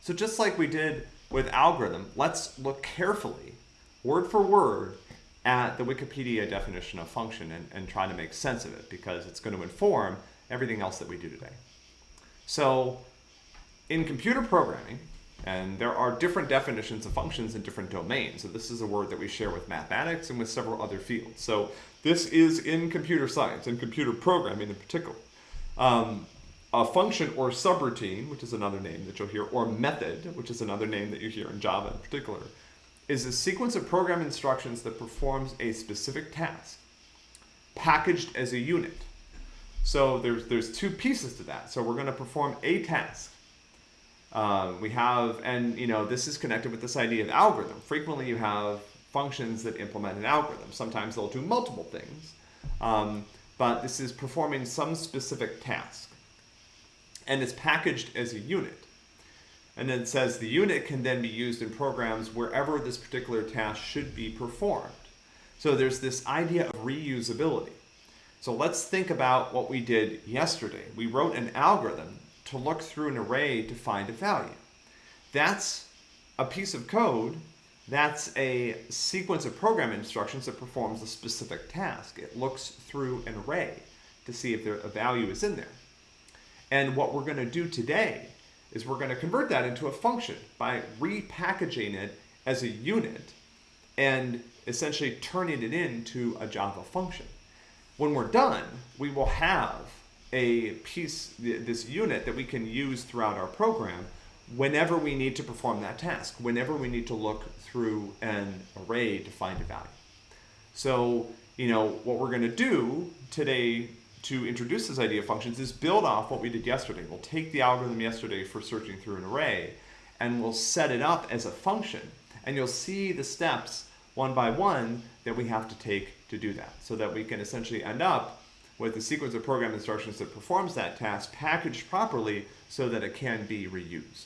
So just like we did with algorithm, let's look carefully, word for word, at the Wikipedia definition of function and, and try to make sense of it because it's going to inform everything else that we do today. So in computer programming, and there are different definitions of functions in different domains. So this is a word that we share with mathematics and with several other fields. So this is in computer science and computer programming in particular. Um, a function or subroutine, which is another name that you'll hear, or method, which is another name that you hear in Java in particular, is a sequence of program instructions that performs a specific task, packaged as a unit. So there's, there's two pieces to that. So we're going to perform a task. Uh, we have, and you know, this is connected with this idea of algorithm. Frequently you have functions that implement an algorithm. Sometimes they'll do multiple things, um, but this is performing some specific task. And it's packaged as a unit. And then it says the unit can then be used in programs wherever this particular task should be performed. So there's this idea of reusability. So let's think about what we did yesterday. We wrote an algorithm to look through an array to find a value. That's a piece of code, that's a sequence of program instructions that performs a specific task. It looks through an array to see if there, a value is in there. And what we're going to do today is we're going to convert that into a function by repackaging it as a unit and essentially turning it into a Java function. When we're done, we will have a piece, this unit that we can use throughout our program whenever we need to perform that task, whenever we need to look through an array to find a value. So, you know, what we're going to do today to introduce this idea of functions is build off what we did yesterday. We'll take the algorithm yesterday for searching through an array and we'll set it up as a function. And you'll see the steps one by one that we have to take to do that so that we can essentially end up with a sequence of program instructions that performs that task packaged properly so that it can be reused.